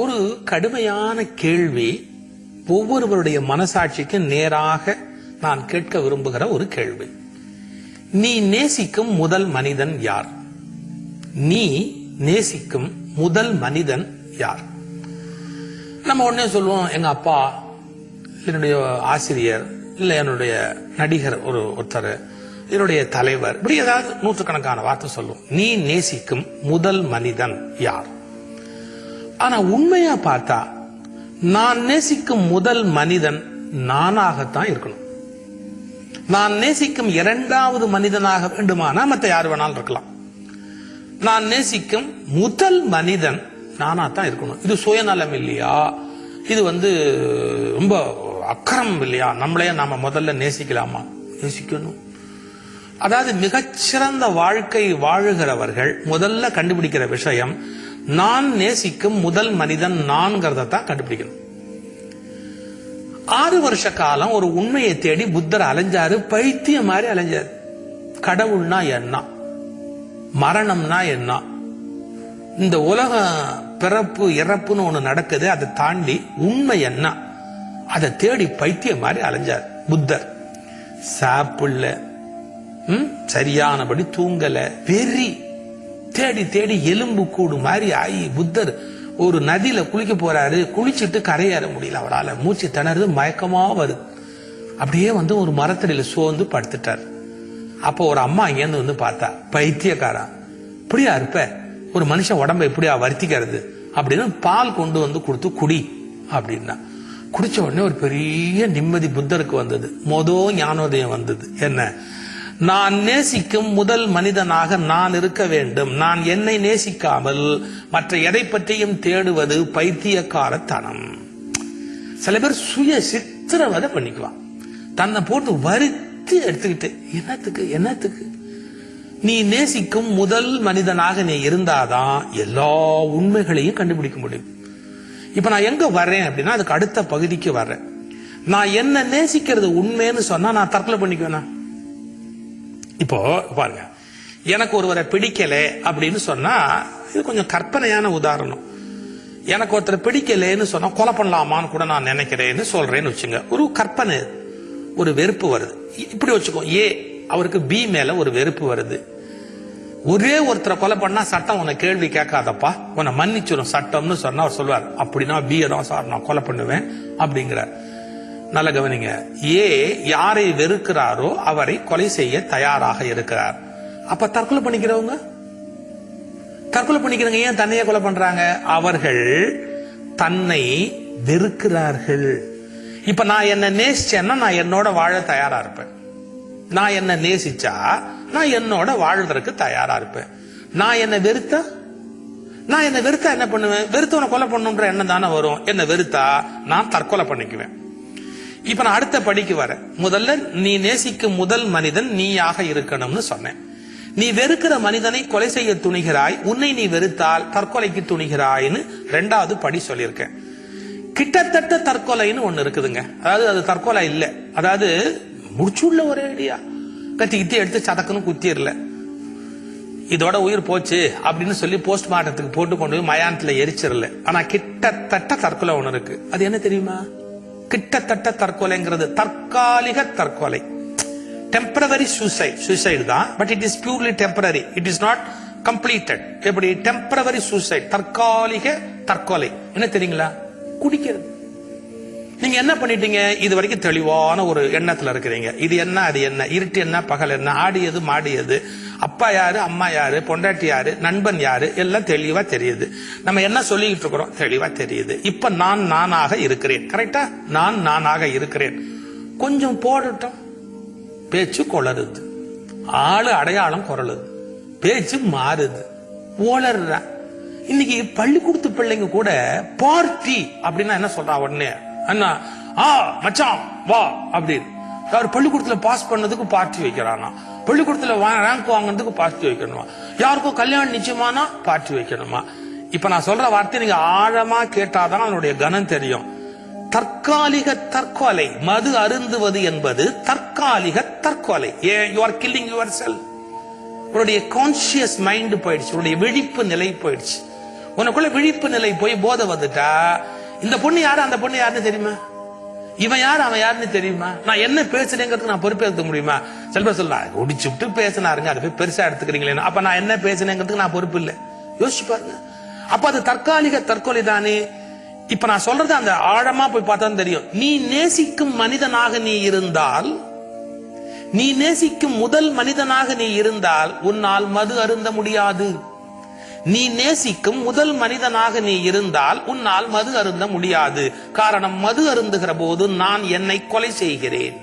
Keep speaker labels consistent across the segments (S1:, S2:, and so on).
S1: ஒரு கடுமையான கேள்வி ஒவ்வொருவருடைய மனசாட்சிக்கு நேராக நான் கேட்க விரும்புகிற ஒரு கேள்வி. நீ நேசிக்கும் முதல் மனிதன் யார்? நீ நேசிக்கும் முதல் மனிதன் யார்? நம்ம உடனே சொல்லுவோம் எங்க அப்பா என்னுடைய ஆசிரியர் இல்ல என்னுடைய நடிகர் ஒரு ஒருத்தர் என்னுடைய தலைவர் இப்படி ஏதாவது நூற்றுக்கணக்கான வார்த்தை சொல்லுவோம் நீ நேசிக்கும் முதல் மனிதன் யார்? ஆனா உண்மையா பார்த்தா நான் நேசிக்கும் முதல் மனிதன் நானாகத்தான் இருக்கணும். நான் நேசிக்கும் இரண்டாவது மனிதனாக வேண்டுமானா மத்த யார் வேணாலும் இருக்கலாம். நான் நேசிக்கும் முதல் மனிதன் நானா தான் இருக்கணும். இது சுயநலம் இல்லையா? இது வந்து ரொம்ப அக்கறம் இல்லையா? நம்மளையே நாம முதல்ல நேசிக்கலாமா? நேசிக்கணும். அதாவது மிகச்சிறந்த வாழ்க்கை வாழுகிறவர்கள் முதல்ல கண்டுபிடிக்கிற விஷயம் நான் நேசிக்கும் முதல் மனிதன் நான்கிறத தான் கண்டுபிடிக்கணும். ஆறு வருஷ காலம் ஒரு உண்மையை தேடி புத்தர் அலைஞ்சாரு பைத்தியம் மாதிரி அலைஞ்சாரு. கடவுள்னா என்ன? மரணம்னா என்ன? இந்த உலக பிறப்பு இறப்புன்னு ஒண்ணு நடக்குது அதை தாண்டி உண்மை என்ன? அதை தேடி பைத்தியம் மாதிரி அலைஞ்சார் புத்தர். சாப்பிடல ம், சரியானபடி தூங்கல. வெறி. தேடி தேடி எலும்பு கூடு மாதிரி ஆகி புத்தர் ஒரு நதியில குளிக்க போறாரு. குளிச்சுட்டு கரையேற முடியல அவரால். மூச்சு திணறுது மயக்கமா வருது. அப்படியே வந்து ஒரு மரத்தடியில சோர்ந்து படுத்துட்டார். அப்போ ஒரு அம்மா அங்கேருந்து வந்து பார்த்தா பைத்தியக்காரா இப்படியா இருப்ப? ஒரு மனுஷன் உடம்ப இப்படியா வருத்திக்கிறது? அப்படின்னு பால் கொண்டு வந்து கொடுத்து குடி அப்படின்னா. குடிச்ச உடனே ஒரு பெரிய நிம்மதி புத்தருக்கு வந்தது. மொதல் ஞானோதயம் வந்தது. என்ன? நான் நேசிக்கும் முதல் மனிதனாக நான் இருக்க வேண்டும். நான் என்னை நேசிக்காமல் மற்ற எதை பற்றியும் தேடுவது பைத்தியக்காரத்தனம். சில பேர் சுய சித்திரவதை பண்ணிக்குவான். தன்னை போட்டு வருத்தி எடுத்துக்கிட்டு என்னத்துக்கு என்னத்துக்கு? நீ நேசிக்கும் முதல் மனிதனாக நீ இருந்தாதான் எல்லா உண்மைகளையும் கண்டுபிடிக்க முடியும். இப்ப நான் எங்க வர்றேன் அப்படின்னா அதுக்கு அடுத்த பகுதிக்கு வர்றேன். நான் என்ன நேசிக்கிறது உண்மைன்னு சொன்னா நான் தற்கொலை பண்ணிக்குவேனா? இப்போ பாருங்க. எனக்கு ஒருவரை பிடிக்கல அப்படின்னு சொன்னா இது கொஞ்சம் கற்பனையான உதாரணம். எனக்கு ஒருத்தர் பிடிக்கலன்னு சொன்னா கொலை பண்ணலாமான்னு கூட நான் நினைக்கிறேன்னு சொல்றேன்னு வச்சுங்க. ஒரு கற்பனை ஒரு வெறுப்பு வருது. இப்படி வச்சுக்கோ ஏ அவருக்கு பி மேல ஒரு வெறுப்பு வருது. ஒரே ஒருத்தரை கொலை பண்ணா சட்டம் உன்னை கேள்வி கேட்காதப்பா. உன்னை மன்னிச்சிடும் சட்டம்னு சொன்னா அவர் சொல்லுவார் அப்படின்னா பி தான் சார் நான் கொலை பண்ணுவேன் அப்படிங்கிறார். நல்ல கவனிங்க. ஏ யாரை வெறுக்கிறாரோ அவரை கொலை செய்ய தயாராக இருக்கிறார். அப்ப தற்கொலை பண்ணிக்கிறவங்க? தற்கொலை பண்ணிக்கிறவங்க ஏன் தன்னையே கொலை பண்றாங்க? அவர்கள் தன்னை வெறுக்கிறார்கள். இப்ப நான் என்ன நேசிச்சேன்னா நான் என்னோட வாழ தயாரா இருப்பேன். நான் என்ன நேசிச்சா நான் என்னோட வாழ்றதுக்கு தயாரா இருப்பேன். நான் என்ன வெறுத்தா? நான் என்ன வெறுத்தா என்ன பண்ணுவேன்? வெறுத்தவனை கொலை பண்ணுன்ற எண்ணம் தானே வரும். என்ன வெறுத்தா நான் தற்கொலை பண்ணிக்குவேன். இப்ப நான் அடுத்த படிக்கு வரேன். முதல்ல நீ நேசிக்கும் முதல் மனிதன் நீயாக இருக்கணும்னு சொன்னேன். நீ வெறுக்கிற மனிதனை கொலை செய்ய துணிகிறாய். உன்னை நீ வெறுத்தால் தற்கொலைக்கு துணிகிறாய்னு ரெண்டாவது படி சொல்லியிருக்கேன். கிட்டத்தட்ட தற்கொலைன்னு ஒண்ணு இருக்குதுங்க. அதாவது அது தற்கொலை இல்ல. அதாவது முடிச்சுள்ள ஒரே அடியா. கத்தி கித்தி எடுத்து சதக்குன்னு குத்திரல. இதோட உயிர் போச்சு அப்படின்னு சொல்லி போஸ்ட்மார்ட்டத்துக்கு போட்டு கொண்டு போய் மயானத்துல எரிச்சிடல ஆனா கிட்டத்தட்ட தற்கொலை ஒண்ணு இருக்கு. அது என்ன தெரியுமா? கிட்டத்தட்ட தற்கொலைங்கிறது. தற்காலிக தற்கொலை. டெம்பரவரி சூசைட் சூசைடு தான். But it is purely temporary it is not completed எப்படி? டெம்பரவரி சூசைட் தற்காலிக தற்கொலை. என்ன தெரியுங்களா? குடிக்கிறது. நீங்க என்ன பண்ணிட்டீங்க? இது வரைக்கும் தெளிவான ஒரு எண்ணத்துல இருக்கிறீங்க. இது என்ன அது என்ன? இருட்டு என்ன பகல் என்ன? ஆடியது மாடியது அப்பா யாரு அம்மா யாரு பொண்டாட்டி யாரு நண்பன் யாரு? எல்லாம் தெளிவா தெரியுது. நம்ம என்ன சொல்லிக்கிட்டு இருக்கிறோம்? தெளிவா தெரியுது. இப்ப நான் நானாக இருக்கிறேன். கரெக்டா நான் நானாக இருக்கிறேன். கொஞ்சம் போடட்டும். பேச்சு கொளருது. ஆளு அடையாளம் குரலுது. பேச்சு மாறுது. ஓளர்ற இன்னைக்கு பள்ளிக்கூடத்து பிள்ளைங்க கூட பார்ட்டி அப்படின்னா என்ன சொல்றா உடனே? அண்ணா ஆ மச்சான் வா அப்படின்னு. யார் பள்ளிக்கூடத்துல பாஸ் பண்ணதுக்கு பார்ட்டி வைக்கிறானா? பள்ளிக்கூடத்துல ரேங்க் வாங்கினதுக்கு பார்ட்டி வைக்கணுமா? யாருக்கும் கல்யாணம் நிச்சயமானா பார்ட்டி வைக்கணுமா? இப்ப நான் சொல்ற வார்த்தை நீங்க ஆழமா கேட்டாதான் அதனுடைய கனம் தெரியும். தற்காலிக தற்கொலை மது அருந்துவது என்பது தற்காலிக தற்கொலை. A you are killing your cell உன்னுடைய கான்சியஸ் மைண்ட் போயிடுச்சு உன்னுடைய விழிப்பு நிலை போயிடுச்சு. உனக்குள்ள விழிப்பு நிலை போய் போதை வந்துட்டா? இந்த பொண்ணு யாரு? அந்த பொண்ணு யாருன்னு தெரியுமா? இவன் யார்? அவன் யாருன்னு தெரியுமா? நான் என்ன பேசுறேங்கிறதுக்கு நான் பொறுப்பேற்க முடியுமா? சில சொல்லலாம் ஒடிச்சு விட்டு பேசினாருங்க அதை போய் பெருசா எடுத்துக்கிறீங்களே அப்ப நான் என்ன பேசுனேங்கிறதுக்கு நான் பொறுப்பு இல்லை. யோசிச்சு பாருங்க. அப்ப அது தற்காலிக தற்கொலை தானே? இப்ப நான் சொல்றது அந்த ஆழமா போய் பார்த்தா தெரியும். நீ நேசிக்கும் மனிதனாக நீ இருந்தால் நீ நேசிக்கும் முதல் மனிதனாக நீ இருந்தால் உன்னால் மது அருந்த முடியாது. நீ நேசிக்கும் முதல் மனிதனாக நீ இருந்தால் உன்னால் மது அருந்த முடியாது. காரணம் மது அருந்துகிற போது நான் என்னை கொலை செய்கிறேன்.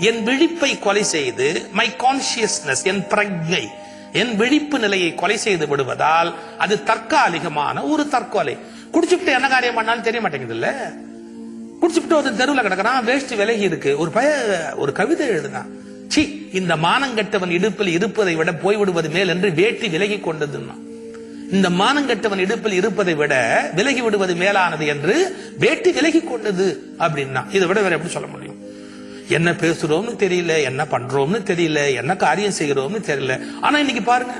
S1: என் விழிப்பை கொலை செய்து மை கான்சியஸ்னஸ் என் பிரஜை என் விழிப்பு நிலையை கொலை செய்து விடுவதால் அது தற்காலிகமான ஒரு தற்கொலை. குடிச்சுட்டு என்ன காரியம் பண்ணாலும் தெரிய மாட்டேங்குது இல்ல குடிச்சுட்டு ஒரு தெருவில் கிடக்கிறான் வேஷ்டி விலகி இருக்கு. ஒரு பய ஒரு கவிதை எழுதுனான் சி இந்த மானங்கெட்டவன் இடுப்பில் இருப்பதை விட போய்விடுவது மேல் என்று வேட்டி விலகி கொண்டதுன்னா இந்த மானங்கட்டவன் இடுப்பில் இருப்பதை விட விலகி விடுவது மேலானது என்று வேட்டி விலகி கொண்டது அப்படின்னா இதை விட வேற எப்படி சொல்ல முடியும்? என்ன பேசுறோம்னு தெரியல என்ன பண்றோம்னு தெரியல என்ன காரியம் செய்கிறோம்னு தெரியல. ஆனா இன்னைக்கு பாருங்க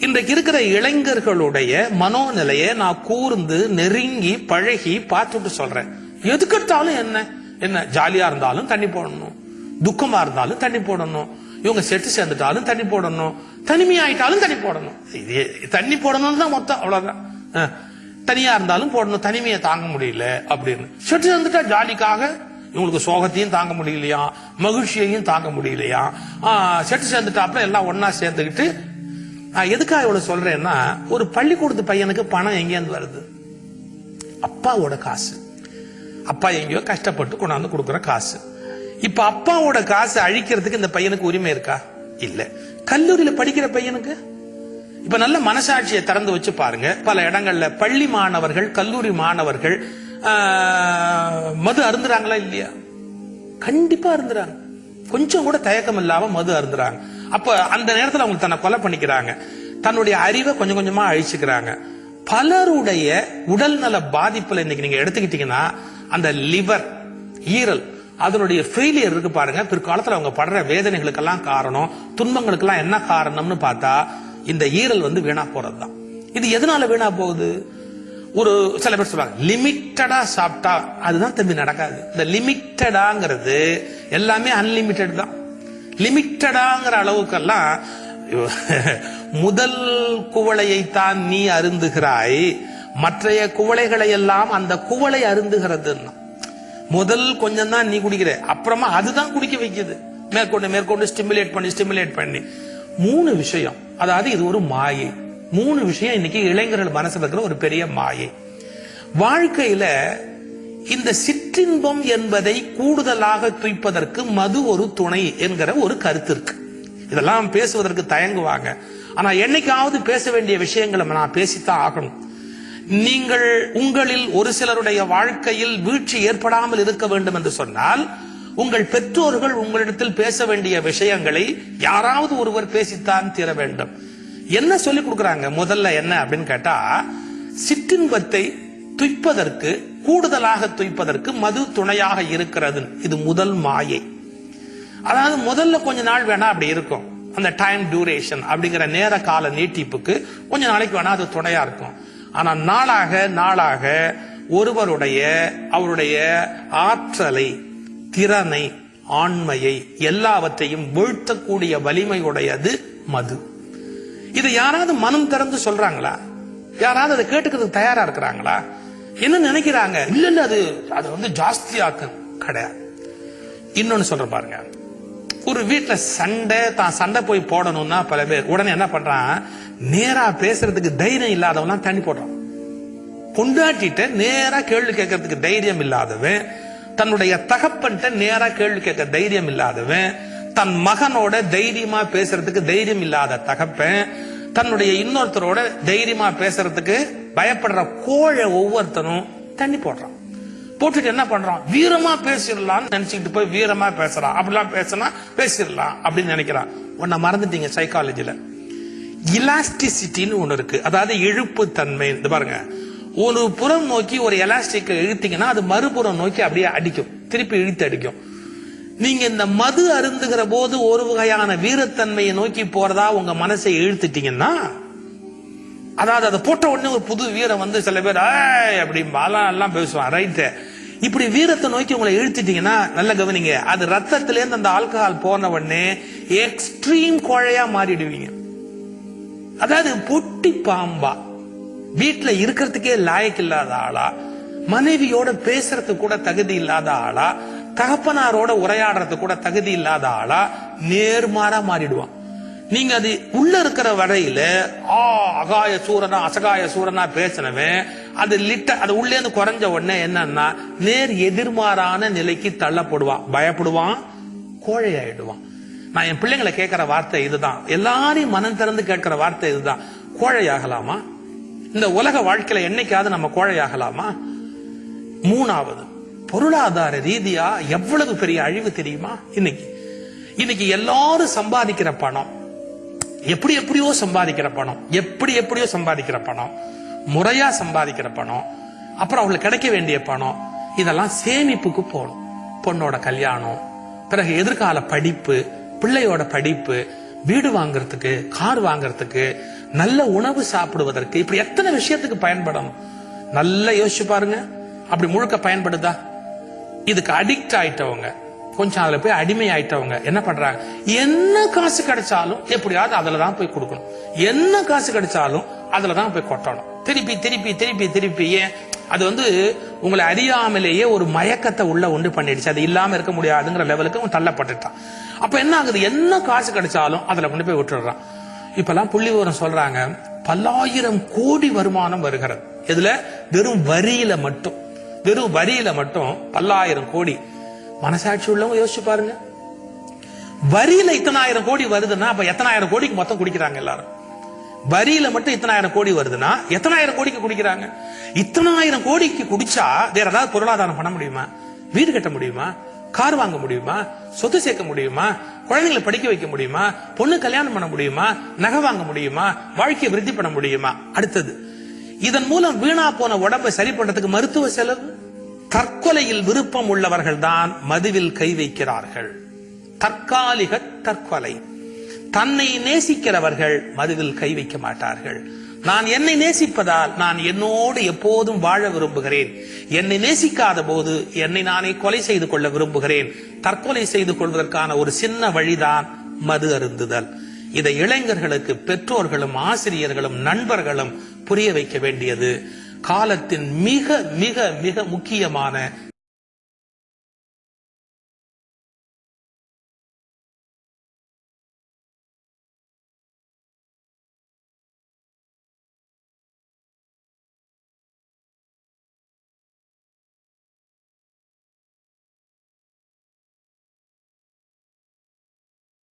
S1: இன்றைக்கு இருக்கிற இளைஞர்களுடைய மனோநிலையை நான் கூர்ந்து நெருங்கி பழகி பார்த்துட்டு சொல்றேன். எதுக்கெடுத்தாலும் என்ன? என்ன ஜாலியா இருந்தாலும் தண்ணி போடணும். துக்கமா இருந்தாலும் தண்ணி போடணும். இவங்க செட்டு சேர்ந்துட்டாலும் தண்ணி போடணும். தனிமையாயிட்டாலும் தண்ணி போடணும். இது தண்ணி போடணும்னு தான் மொத்தம் அவ்வளவுதான். தனியா இருந்தாலும் போடணும். தனிமையை தாங்க முடியல அப்படின்னு. செட்டு சேர்ந்துட்டா ஜாலிக்காக இவங்களுக்கு சோகத்தையும் தாங்க முடியலையா? மகிழ்ச்சியையும் தாங்க முடியலையா? செட்டு சேர்ந்துட்டாப்புல எல்லாம் ஒன்னா சேர்ந்துக்கிட்டு நான் எதுக்காக இவ்வளவு சொல்றேன்னா ஒரு பள்ளிக்கூடத்து பையனுக்கு பணம் எங்கேருந்து வருது? அப்பாவோட காசு. அப்பா எங்கேயோ கஷ்டப்பட்டு கொண்டாந்து கொடுக்குற காசு. இப்ப அப்பாவோட காசு அழிக்கிறதுக்கு இந்த பையனுக்கு உரிமை இருக்கா? இல்ல. கல்லூரியில படிக்கிற பையனுக்கு? இப்ப நல்ல மனசாட்சியை திறந்து வச்சு பாருங்க. பல இடங்கள்ல பள்ளி மாணவர்கள் கல்லூரி மாணவர்கள் மது அருந்துறாங்களா இல்லையா? கண்டிப்பா அருந்துறாங்க. கொஞ்சம் கூட தயக்கம் இல்லாம மது அருந்துறாங்க. அப்ப அந்த நேரத்தில் அவங்க தன்னை கொலை பண்ணிக்கிறாங்க. தன்னுடைய அறிவை கொஞ்சம் கொஞ்சமா அழிச்சுக்கிறாங்க. பலருடைய உடல்நல பாதிப்புல இன்னைக்கு நீங்க எடுத்துக்கிட்டீங்கன்னா அந்த லிவர் ஈரல் அதனுடைய ஃபெயிலியர் இருக்கு பாருங்க. பிற்காலத்தில் அவங்க படுற வேதனைகளுக்கெல்லாம் காரணம் துன்பங்களுக்கெல்லாம் என்ன காரணம்னு பார்த்தா இந்த ஈரல் வந்து வீணா போறதுதான். இது எதனால வீணா போகுது? ஒரு சில பேர் சொல்லுவாங்க லிமிட்டடா சாப்பிட்டா அதுதான் தம்பி நடக்காது. இந்த லிமிட்டடாங்கிறது எல்லாமே அன்லிமிட்டெட் தான். லிமிட்டடாங்கிற அளவுக்கெல்லாம் முதல் குவளையைத்தான் நீ அருந்துகிறாய். மற்றைய குவளைகளை எல்லாம் அந்த குவளை அருந்துகிறதுன்னா முதல் கொஞ்சம் தான் நீ குடிக்கிற. அப்புறமா அதுதான் குடிக்க வைக்குது. மேற்கொண்டு மேற்கொண்டு ஸ்டிமுலேட் பண்ணி ஸ்டிமுலேட் பண்ணி. மூணு விஷயம். அதாவது இது ஒரு மாயை. மூணு விஷயம் இன்னைக்கு இளைஞர்கள் மனசுல இருக்கிற ஒரு பெரிய மாயை. வாழ்க்கையில இந்த சிற்றின்பம் என்பதை கூடுதலாக துய்ப்பதற்கு மது ஒரு துணை என்கிற ஒரு கருத்து இருக்கு. இதெல்லாம் பேசுவதற்கு தயங்குவாங்க. ஆனா என்னைக்காவது பேச வேண்டிய விஷயங்களை நான் பேசித்தான் ஆகணும். நீங்கள் உங்களில் ஒரு சிலருடைய வாழ்க்கையில் வீழ்ச்சி ஏற்படாமல் இருக்க வேண்டும் என்று சொன்னால் உங்கள் பெற்றோர்கள் உங்களிடத்தில் பேச வேண்டிய விஷயங்களை யாராவது ஒருவர் பேசித்தான் தீர வேண்டும். என்ன சொல்லி கொடுக்கறாங்க? முதல்ல என்ன அப்படின்னு கேட்டா சிற்றின்பத்தை துய்ப்பதற்கு கூடுதலாக துய்ப்பதற்கு மது துணையாக இருக்கிறது. இது முதல் மாயை. அதாவது முதல்ல கொஞ்ச நாள் வேணா அப்படி இருக்கும். அந்த டைம் டியூரேஷன் அப்படிங்கிற நேர கால நீட்டிப்புக்கு கொஞ்ச நாளைக்கு வேணா அது துணையா இருக்கும். ஆனா நாளாக நாளாக ஒருவருடைய அவருடைய ஆற்றலை திறனை ஆண்மையை எல்லாவற்றையும் வீழ்த்தக்கூடிய வலிமையுடையது மது. இது யாராவது மனம் திறந்து சொல்றாங்களா? யாராவது அதை கேட்டுக்கிறதுக்கு தயாரா இருக்கிறாங்களா? என்ன நினைக்கிறாங்க? இல்ல இல்ல அது அது வந்து ஜாஸ்தியாக்கும் கிடையாது. இன்னொன்னு சொல்ற பாருங்க. ஒரு வீட்டுல சண்டை தான் சண்டை போய் போடணும்னா பல பேர் உடனே என்ன பண்றான்? நேரா பேசுறதுக்கு தைரியம் இல்லாதவன் தண்ணி போடுறான். பொண்டாட்டிட்ட நேரா கேள்வி கேட்கறதுக்கு தைரியம் இல்லாதவன் தன்னுடைய தகப்பன்ட்ட நேரா கேள்வி கேட்க தைரியம் இல்லாதவன் தன் மகனோட தைரியமா பேசுறதுக்கு தைரியம் இல்லாத தகப்பன் தன்னுடைய இன்னொருத்தரோட தைரியமா பேசுறதுக்கு பயப்படுற கோழை ஒவ்வொருத்தனும் தண்ணி போடுறான். போட்டுட்டு என்ன பண்றான்? வீரமா பேசிடலாம்னு நினைச்சுக்கிட்டு போய் வீரமா பேசுறான். அப்படிலாம் பேசினா பேசிடலாம் அப்படின்னு நினைக்கிறான். உன்னை மறந்துட்டீங்க சைக்காலஜில இலாஸ்டிசிட்டின்னு ஒன்று இருக்கு. அதாவது இழுப்பு தன்மை இந்த பாருங்க. ஒரு புறம் நோக்கி ஒரு எலாஸ்டிக் இழுத்தீங்கன்னா அது மறுபுறம் நோக்கி அப்படியே அடிக்கும். திருப்பி இழுத்து அடிக்கும். நீங்க இந்த மது அருந்துகிற போது ஒரு வகையான வீரத்தன்மையை நோக்கி போறதா உங்க மனசை இழுத்துட்டீங்கன்னா அதாவது அதை போட்ட உடனே ஒரு புது வீரம் வந்து சில பேர் அப்படி எல்லாம் பேசுவான். ரைட்டு இப்படி வீரத்தை நோக்கி உங்களை இழுத்துட்டீங்கன்னா நல்ல கவனிங்க. அது ரத்தத்திலேருந்து அந்த ஆல்கஹால் போன உடனே எக்ஸ்ட்ரீம் கோழையா மாறிடுவீங்க. அதாவது பொட்டி பாம்பா. வீட்டுல இருக்கிறதுக்கே லாயக்கு இல்லாத ஆளா மனைவியோட பேசுறது கூட தகுதி இல்லாத ஆளா தகப்பனாரோட உரையாடுறதுக்கு கூட தகுதி இல்லாத ஆளா நேர்மாறா மாறிடுவான். நீங்க அது உள்ள இருக்கிற வரையில ஆ அகாய சூரனா அசகாய சூரனா பேசினவன் அது லிட்ட அது உள்ளே குறைஞ்ச உடனே என்னன்னா நேர் எதிர்மாறான நிலைக்கு தள்ளப்படுவான். பயப்படுவான் கோழை ஆயிடுவான் நான் என் பிள்ளைங்களை கேட்கிற வார்த்தை இதுதான். எல்லாரையும் மனம் திறந்து கேட்கிற வார்த்தை இதுதான். கோழையாகலாமா? இந்த உலக வாழ்க்கையில என்னைக்காவது நம்ம கோழையாகலாமா? மூணாவது பொருளாதார ரீதியா எவ்வளவு பெரிய அழிவு தெரியுமா? இன்னைக்கு. இன்னைக்கு எல்லாரும் சம்பாதிக்கிற பணம். எப்படி எப்படியோ சம்பாதிக்கிற பணம். எப்படி எப்படியோ சம்பாதிக்கிற பணம். முறையா சம்பாதிக்கிற பணம். அப்புறம் அவங்களுக்கு கிடைக்க வேண்டிய பணம். இதெல்லாம் சேமிப்புக்கு போகணும். பொண்ணோட கல்யாணம். பிறகு எதிர்கால படிப்பு. பிள்ளையோட படிப்பு வீடு வாங்குறதுக்கு கார் வாங்குறதுக்கு நல்ல உணவு சாப்பிடுவதற்கு இப்படி எத்தனை விஷயத்துக்கு பயன்படணும்? நல்லா யோசிச்சு பாருங்க. அப்படி முழுக்க பயன்படுதா? இதுக்கு அடிக்ட் ஆயிட்டவங்க கொஞ்சம் அதுல போய் அடிமை ஆயிட்டவங்க என்ன பண்றாங்க? என்ன காசு கிடைச்சாலும் எப்படியாவது அதுல தான் போய் கொடுக்கணும். என்ன காசு கிடைச்சாலும் அதுல தான் போய் கொட்டணும். திருப்பி திருப்பி திருப்பி திருப்பி ஏன் அது வந்து உங்களை அறியாமலேயே ஒரு மயக்கத்தை உள்ள உண்டு பண்ணிடுச்சு. அது இல்லாம இருக்க முடியாதுங்கிற லெவலுக்கு அவன் தள்ளப்பட்டுட்டான். அப்ப என்ன ஆகுது? என்ன காசு கிடைச்சாலும் அதுல கொண்டு போய் விட்டுடுறான். இப்பெல்லாம் புள்ளி விவரம் சொல்றாங்க. பல்லாயிரம் கோடி வருமானம் வருகிறது. இதுல வெறும் வரியில மட்டும். வெறும் வரியில மட்டும் பல்லாயிரம் கோடி. மனசாட்சி உள்ளவங்க யோசிச்சு பாருங்க. வரியில இத்தனாயிரம் கோடி வருதுன்னா அப்ப எத்தனாயிரம் கோடிக்கு மொத்தம் குடிக்கிறாங்க எல்லாரும். வரியில மட்டும் இத்தனாயிரம் கோடி வருதுன்னா எத்தனாயிரம் கோடிக்கு குடிக்கிறாங்க? இத்தனாயிரம் கோடிக்கு குடிச்சா வேற ஏதாவது பொருளாதாரம் பண்ண முடியுமா? வீடு கட்ட முடியுமா? கார் வாங்க முடியுமா? சொத்து சேர்க்க முடியுமா? குழந்தைங்களை படிக்க வைக்க முடியுமா? பொண்ணு கல்யாணம் பண்ண முடியுமா? நகை வாங்க முடியுமா? வாழ்க்கையை விருத்தி பண்ண முடியுமா? அடுத்தது இதன் மூலம் வீணா போன உடம்பை சரி பண்றதுக்கு மருத்துவ செலவு? தற்கொலையில் விருப்பம் உள்ளவர்கள் தான் மதுவில் கை வைக்கிறார்கள். தற்காலிக தற்கொலை. தன்னை நேசிக்கிறவர்கள் மதுவில் கை வைக்க மாட்டார்கள். நான் என்னை நேசிப்பதால் நான் என்னோடு எப்போதும் வாழ விரும்புகிறேன். என்னை நேசிக்காத போது என்னை நானே கொலை செய்து கொள்ள விரும்புகிறேன். தற்கொலை செய்து கொள்வதற்கான ஒரு சின்ன வழிதான் மது அருந்துதல். இதை இளைஞர்களுக்கு பெற்றோர்களும் ஆசிரியர்களும் நண்பர்களும் புரிய வைக்க வேண்டியது. காலத்தின் மிக மிக மிக முக்கியமான